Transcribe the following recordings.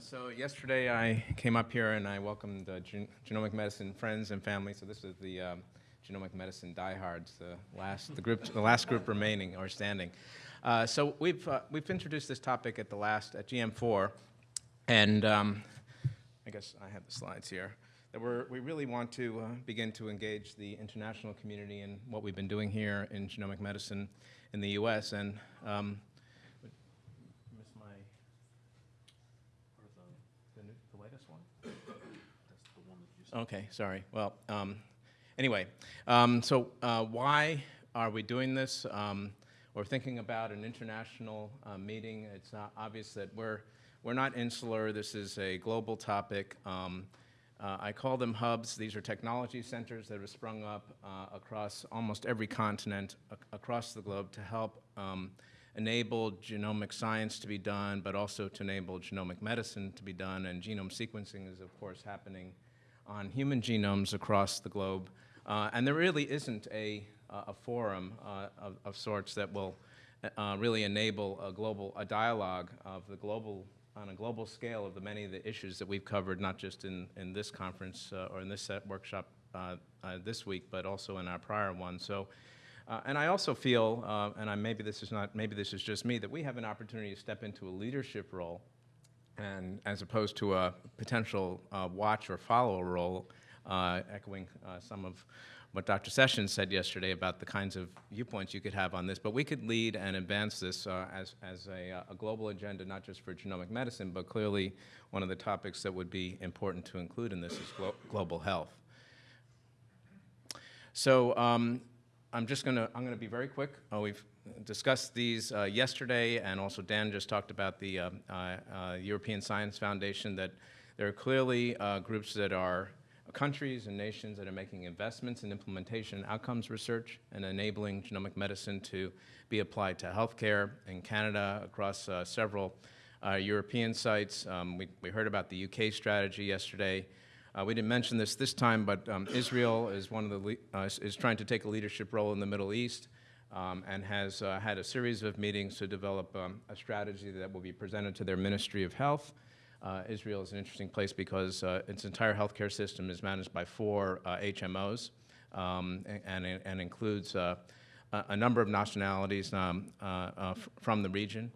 so yesterday I came up here and I welcomed uh, gen genomic medicine friends and family. So this is the um, genomic medicine diehards, the last, the group, the last group remaining or standing. Uh, so we've uh, we've introduced this topic at the last at GM4, and um, I guess I have the slides here. That we're, we really want to uh, begin to engage the international community in what we've been doing here in genomic medicine in the U.S. and um, miss my the, new, the latest one? Okay, sorry. Well, um, anyway, um, so uh, why are we doing this? Um, we're thinking about an international uh, meeting. It's not obvious that we're, we're not insular. This is a global topic. Um, uh, I call them hubs. These are technology centers that have sprung up uh, across almost every continent across the globe to help um, enable genomic science to be done, but also to enable genomic medicine to be done. And genome sequencing is, of course, happening on human genomes across the globe. Uh, and there really isn't a, a forum uh, of, of, sorts that will uh, really enable a global a dialogue of the global on a global scale of the many of the issues that we've covered, not just in, in this conference uh, or in this workshop uh, uh, this week, but also in our prior one. So, uh, and I also feel, uh, and I, maybe this is not, maybe this is just me, that we have an opportunity to step into a leadership role, and as opposed to a potential uh, watch or follow role, echoing some of what Dr. Sessions said yesterday about the kinds of viewpoints you could have on this, but we could lead and advance this uh, as, as a, uh, a, global agenda, not just for genomic medicine, but clearly one of the topics that would be important to include in this is glo global health. So um, I'm just going to, I'm to be very quick. Oh, we've discussed these uh, yesterday, and also Dan just talked about the uh, uh, European Science Foundation, that there are clearly uh, groups that are countries and nations that are making investments in implementation outcomes research and enabling genomic medicine to be applied to healthcare in Canada across uh, several uh, European sites. Um, we, we, heard about the UK strategy yesterday. Uh, we didn't mention this this time, but um, Israel is one of the is trying to take a leadership role in the Middle East um, and has uh, had a series of meetings to develop um, a strategy that will be presented to their Ministry of Health. Uh, Israel is an interesting place because uh, its entire healthcare system is managed by four uh, HMOs um, and, and, and, includes uh, a, number of nationalities um, uh, uh, from the region.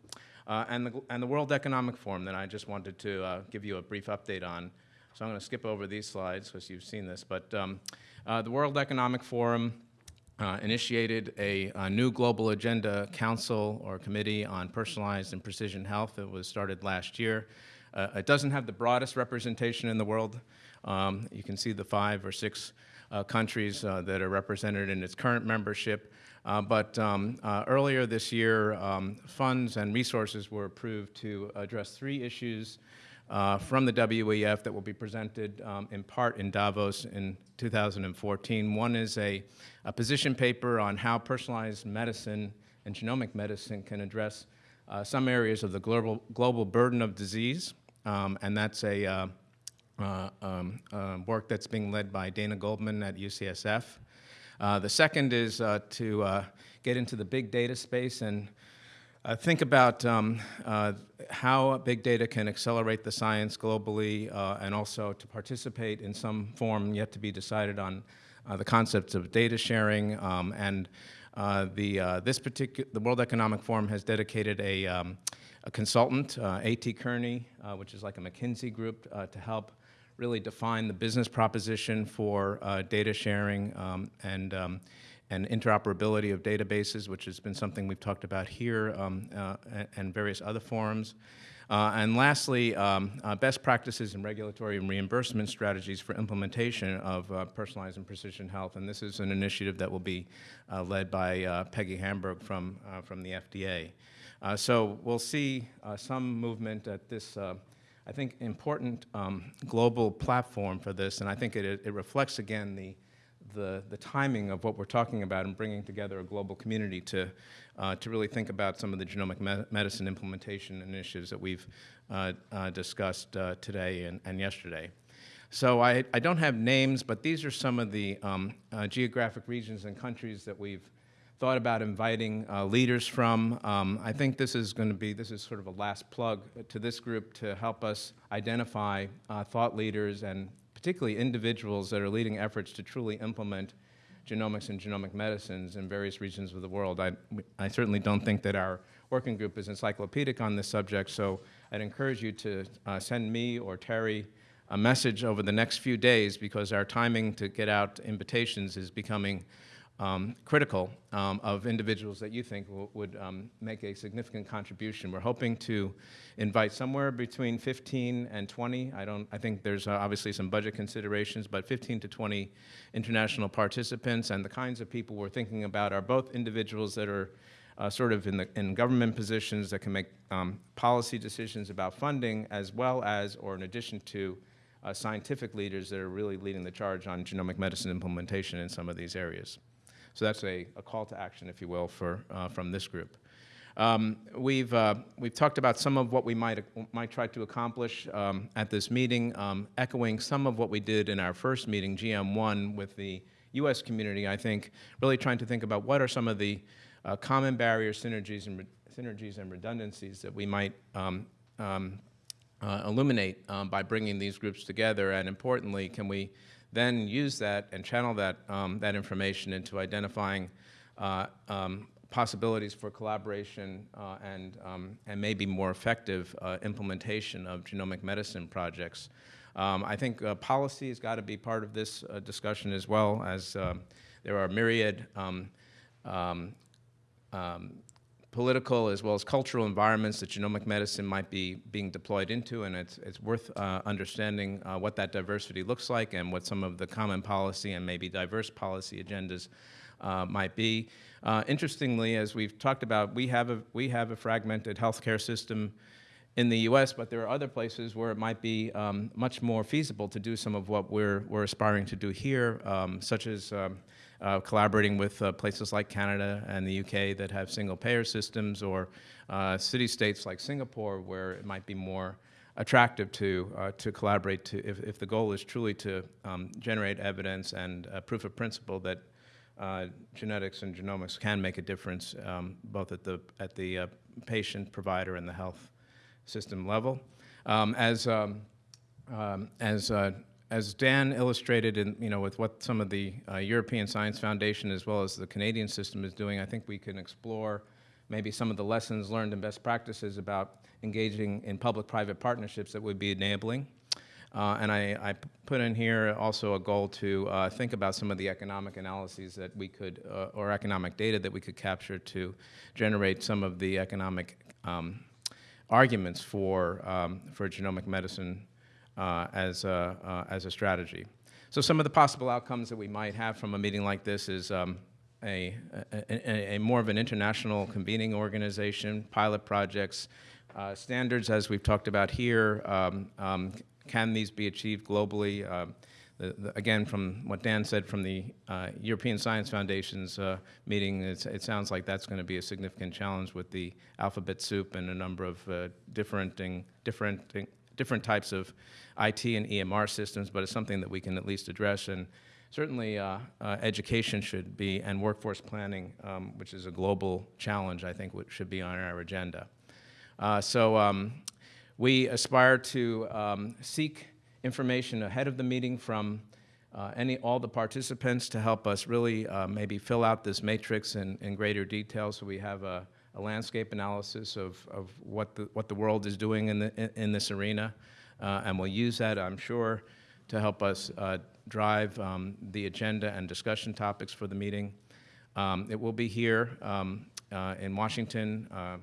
and, the, and the World Economic Forum that I just wanted to give you a brief update on. So I'm going to skip over these slides because you've seen this. But um, the World Economic Forum uh, initiated a, a, new global agenda council or committee on personalized and precision health. It was started last year. Uh, it doesn't have the broadest representation in the world. Um, you can see the five or six uh, countries uh, that are represented in its current membership. Uh, but um, uh, earlier this year, um, funds and resources were approved to address three issues uh, from the WEF that will be presented um, in part in Davos in 2014. One is a, a, position paper on how personalized medicine and genomic medicine can address uh, some areas of the global, global burden of disease. Um, and that's a uh, uh, um, uh, work that's being led by Dana Goldman at UCSF. Uh, the second is uh, to uh, get into the big data space and think about um, how big data can accelerate the science globally and also to participate in some form yet to be decided on the concepts of data sharing um, and the, this particular, the World Economic Forum has dedicated a um, a consultant, uh, A.T. Kearney, uh, which is like a McKinsey group, uh, to help really define the business proposition for uh, data sharing um, and, um, and interoperability of databases, which has been something we've talked about here um, uh, and various other forums. Uh, and lastly, um, uh, best practices in regulatory and reimbursement strategies for implementation of uh, personalized and precision health. And this is an initiative that will be led by Peggy Hamburg from, from the FDA. Uh, so we'll see uh, some movement at this, uh, I think, important um, global platform for this, and I think it, it reflects again the, the, the, timing of what we're talking about and bringing together a global community to, uh, to really think about some of the genomic me medicine implementation initiatives that we've uh, uh, discussed today and, and yesterday. So I, I don't have names, but these are some of the um, geographic regions and countries that we've thought about inviting uh, leaders from. Um, I think this is going to be, this is sort of a last plug to this group to help us identify uh, thought leaders and particularly individuals that are leading efforts to truly implement genomics and genomic medicines in various regions of the world. I, I certainly don't think that our working group is encyclopedic on this subject, so I'd encourage you to uh, send me or Teri a message over the next few days because our timing to get out invitations is becoming um, critical um, of individuals that you think would um, make a significant contribution. We're hoping to invite somewhere between 15 and 20. I don't. I think there's uh, obviously some budget considerations, but 15 to 20 international participants and the kinds of people we're thinking about are both individuals that are uh, sort of in the in government positions that can make um, policy decisions about funding, as well as or in addition to uh, scientific leaders that are really leading the charge on genomic medicine implementation in some of these areas. So that's a, a call to action, if you will, for, uh, from this group. Um, we've, uh, we've talked about some of what we might, might try to accomplish um, at this meeting, um, echoing some of what we did in our first meeting, GM1, with the U.S. community, I think, really trying to think about what are some of the uh, common barriers, synergies, and, synergies and redundancies that we might um, um, uh, illuminate um, by bringing these groups together, and importantly, can we then use that and channel that, um, that information into identifying uh, um, possibilities for collaboration uh, and, um, and maybe more effective uh, implementation of genomic medicine projects. Um, I think uh, policy has got to be part of this uh, discussion as well as um, there are myriad um, political as well as cultural environments that genomic medicine might be being deployed into, and it's, it's worth uh, understanding uh, what that diversity looks like and what some of the common policy and maybe diverse policy agendas uh, might be. Uh, interestingly, as we've talked about, we have, a, we have a fragmented healthcare system in the U.S., but there are other places where it might be um, much more feasible to do some of what we're, we're aspiring to do here, um, such as um, uh, collaborating with uh, places like Canada and the UK that have single payer systems or uh, city-states like Singapore where it might be more attractive to, uh, to collaborate to, if, if the goal is truly to um, generate evidence and proof of principle that uh, genetics and genomics can make a difference um, both at the, at the uh, patient, provider, and the health system level. Um, as um, um as as Dan illustrated in, you know, with what some of the uh, European Science Foundation as well as the Canadian system is doing, I think we can explore maybe some of the lessons learned and best practices about engaging in public-private partnerships that would be enabling. Uh, and I, I, put in here also a goal to uh, think about some of the economic analyses that we could, uh, or economic data that we could capture to generate some of the economic um, arguments for, um, for genomic medicine uh, as, a, uh, as a strategy. So some of the possible outcomes that we might have from a meeting like this is um, a, a, a, more of an international convening organization, pilot projects, uh, standards as we've talked about here, um, um, can these be achieved globally? The, the, again, from what Dan said from the uh, European Science Foundation's uh, meeting, it sounds like that's going to be a significant challenge with the alphabet soup and a number of uh, different, different different types of IT and EMR systems, but it's something that we can at least address. And certainly uh, uh, education should be, and workforce planning, um, which is a global challenge, I think should be on our agenda. Uh, so um, we aspire to um, seek information ahead of the meeting from uh, any, all the participants to help us really uh, maybe fill out this matrix in, in greater detail so we have a, a landscape analysis of, of what, the, what the world is doing in, the, in, in this arena. Uh, and we'll use that, I'm sure, to help us uh, drive um, the agenda and discussion topics for the meeting. Um, it will be here um, uh, in Washington, uh,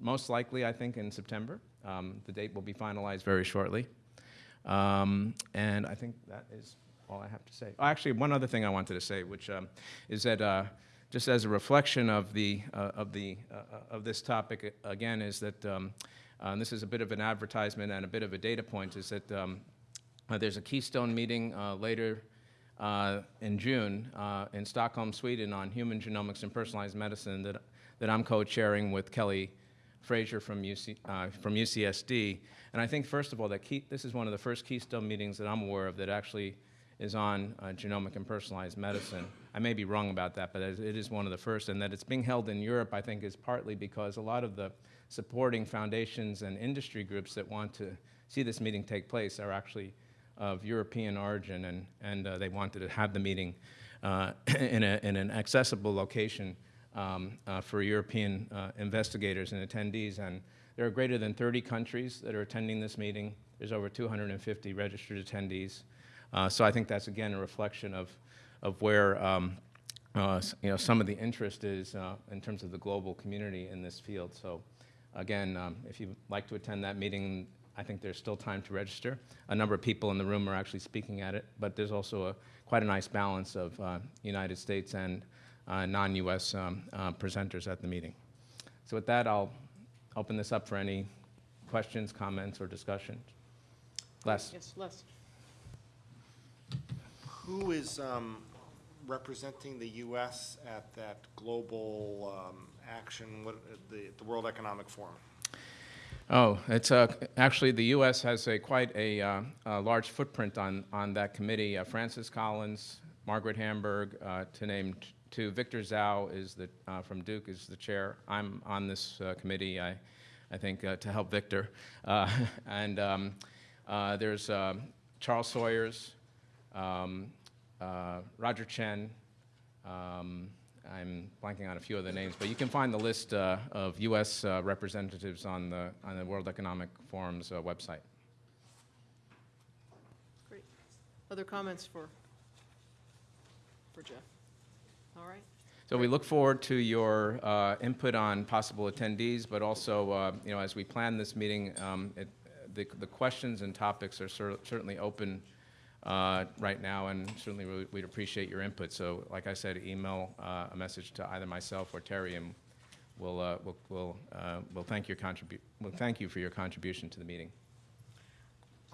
most likely, I think, in September. Um, the date will be finalized very shortly. Um, and I think that is all I have to say. Oh, actually, one other thing I wanted to say, which um, is that uh, just as a reflection of the uh, of the uh, of this topic again is that um, uh, this is a bit of an advertisement and a bit of a data point is that um, uh, there's a keystone meeting uh, later uh, in June in Stockholm, Sweden, on human genomics and personalized medicine that that I'm co-chairing with Kelly Frazer from UC from UCSD. And I think first of all that key, this is one of the first keystone meetings that I'm aware of that actually is on uh, genomic and personalized medicine. I may be wrong about that, but it it is one of the first, and that it's being held in Europe, I think, is partly because a lot of the supporting foundations and industry groups that want to see this meeting take place are actually of European origin, and, and uh, they wanted to have the meeting uh, in, a, in an accessible location um, uh, for European uh, investigators and attendees. And there are greater than 30 countries that are attending this meeting. There's over 250 registered attendees. Uh, so I think that's, again, a reflection of, of where um, uh, you know, some of the interest is in terms of the global community in this field. So again, um, if you'd like to attend that meeting, I think there's still time to register. A number of people in the room are actually speaking at it, but there's also a, quite a nice balance of uh, United States and non-US um, uh, presenters at the meeting. So with that, I'll open this up for any questions, comments, or discussion. Les? Yes, Les. Who is um, representing the U.S. at that global um, action, what, uh, the, the World Economic Forum? Oh, it's uh, actually the U.S. has a quite a, uh, a large footprint on on that committee. Uh, Francis Collins, Margaret Hamburg, uh, to name t- two. Victor Dzau is the uh, from Duke is the chair. I'm on this uh, committee. I I think uh, to help Victor, uh, and um, uh, there's um Charles Sawyers, um, uh, Roger Chen. Um, I'm blanking on a few other names, but you can find the list uh, of U.S. Uh, representatives on the on the World Economic Forum's uh, website. Great. Other comments for, for Jeff? All right. So we look forward to your uh, input on possible attendees, but also, uh, you know, as we plan this meeting, um, it, the, the questions and topics are cer- certainly open uh, right now, and certainly we- we'd appreciate your input. So, like I said, email uh, a message to either myself or Teri, and we'll uh, we'll we'll, uh, we'll thank your we'll thank you for your contribution to the meeting.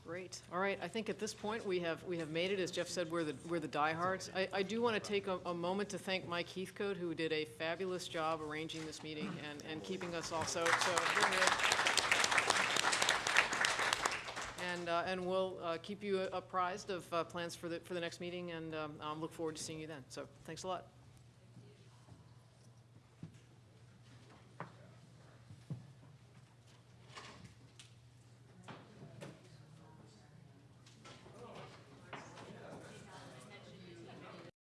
Great. All right, I think at this point, we have, we have made it. As Jeff said, we're the, we're the diehards. I, I do want to take a, a moment to thank Mike Heathcote, who did a fabulous job arranging this meeting and, and keeping us all so, so. And, uh, and we'll uh, keep you apprised of uh, plans for the, for the next meeting, and um, look forward to seeing you then. So, thanks a lot.